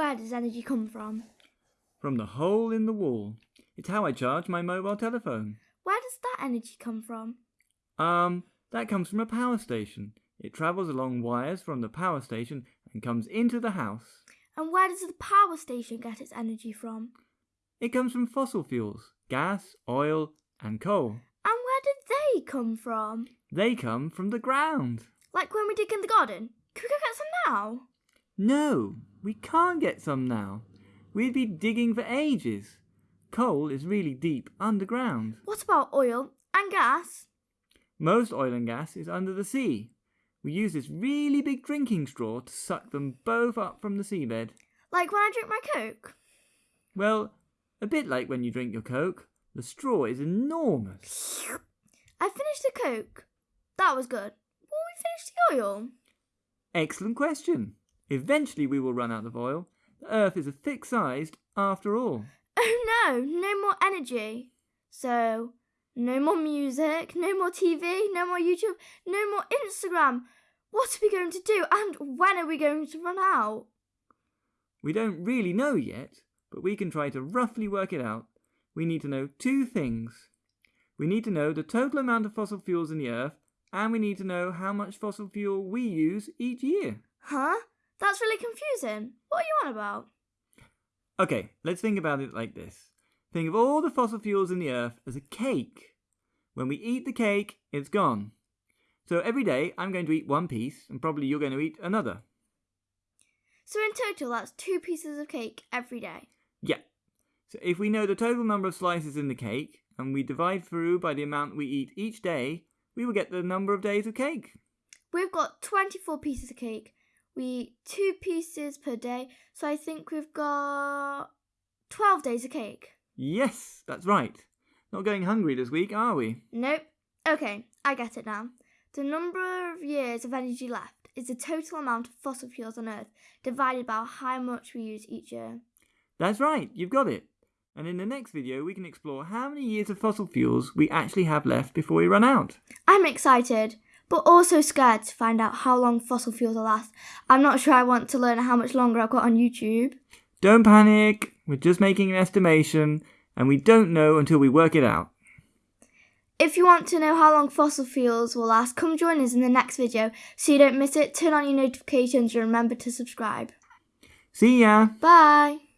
where does energy come from? From the hole in the wall. It's how I charge my mobile telephone. Where does that energy come from? Um, that comes from a power station. It travels along wires from the power station and comes into the house. And where does the power station get its energy from? It comes from fossil fuels, gas, oil, and coal. And where did they come from? They come from the ground. Like when we dig in the garden? Could we go get some now? No, we can't get some now. We'd be digging for ages. Coal is really deep underground. What about oil and gas? Most oil and gas is under the sea. We use this really big drinking straw to suck them both up from the seabed. Like when I drink my Coke? Well, a bit like when you drink your Coke. The straw is enormous. I finished the Coke. That was good. Will we finish the oil? Excellent question. Eventually we will run out of oil. The Earth is a thick sized after all. Oh no, no more energy. So, no more music, no more TV, no more YouTube, no more Instagram. What are we going to do and when are we going to run out? We don't really know yet, but we can try to roughly work it out. We need to know two things. We need to know the total amount of fossil fuels in the Earth, and we need to know how much fossil fuel we use each year. Huh? That's really confusing. What are you on about? Okay, let's think about it like this. Think of all the fossil fuels in the Earth as a cake. When we eat the cake, it's gone. So every day I'm going to eat one piece, and probably you're going to eat another. So in total, that's two pieces of cake every day. Yeah. So if we know the total number of slices in the cake, and we divide through by the amount we eat each day, we will get the number of days of cake. We've got 24 pieces of cake. We eat two pieces per day, so I think we've got 12 days of cake. Yes, that's right. Not going hungry this week, are we? Nope. Okay, I get it now. The number of years of energy left is the total amount of fossil fuels on Earth divided by how much we use each year. That's right, you've got it. And in the next video, we can explore how many years of fossil fuels we actually have left before we run out. I'm excited, but also scared to find out how long fossil fuels will last. I'm not sure I want to learn how much longer I've got on YouTube. Don't panic, we're just making an estimation, and we don't know until we work it out. If you want to know how long fossil fuels will last, come join us in the next video so you don't miss it. Turn on your notifications and remember to subscribe. See ya! Bye!